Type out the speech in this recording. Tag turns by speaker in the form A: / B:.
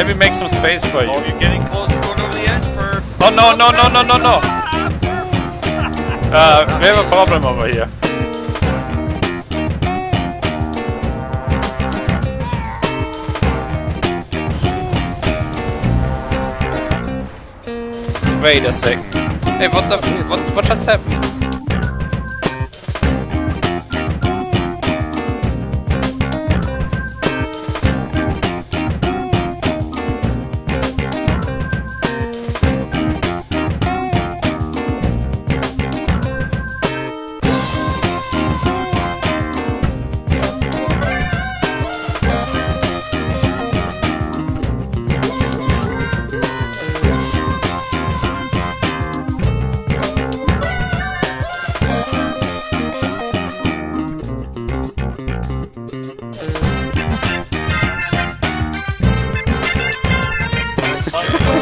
A: let me make some space for you.
B: Oh, you're getting close to going over the edge, Perf.
A: Oh no no no no no no! Uh, we have a problem over here. Wait a second. Hey, what the f- what what just happened? Bye.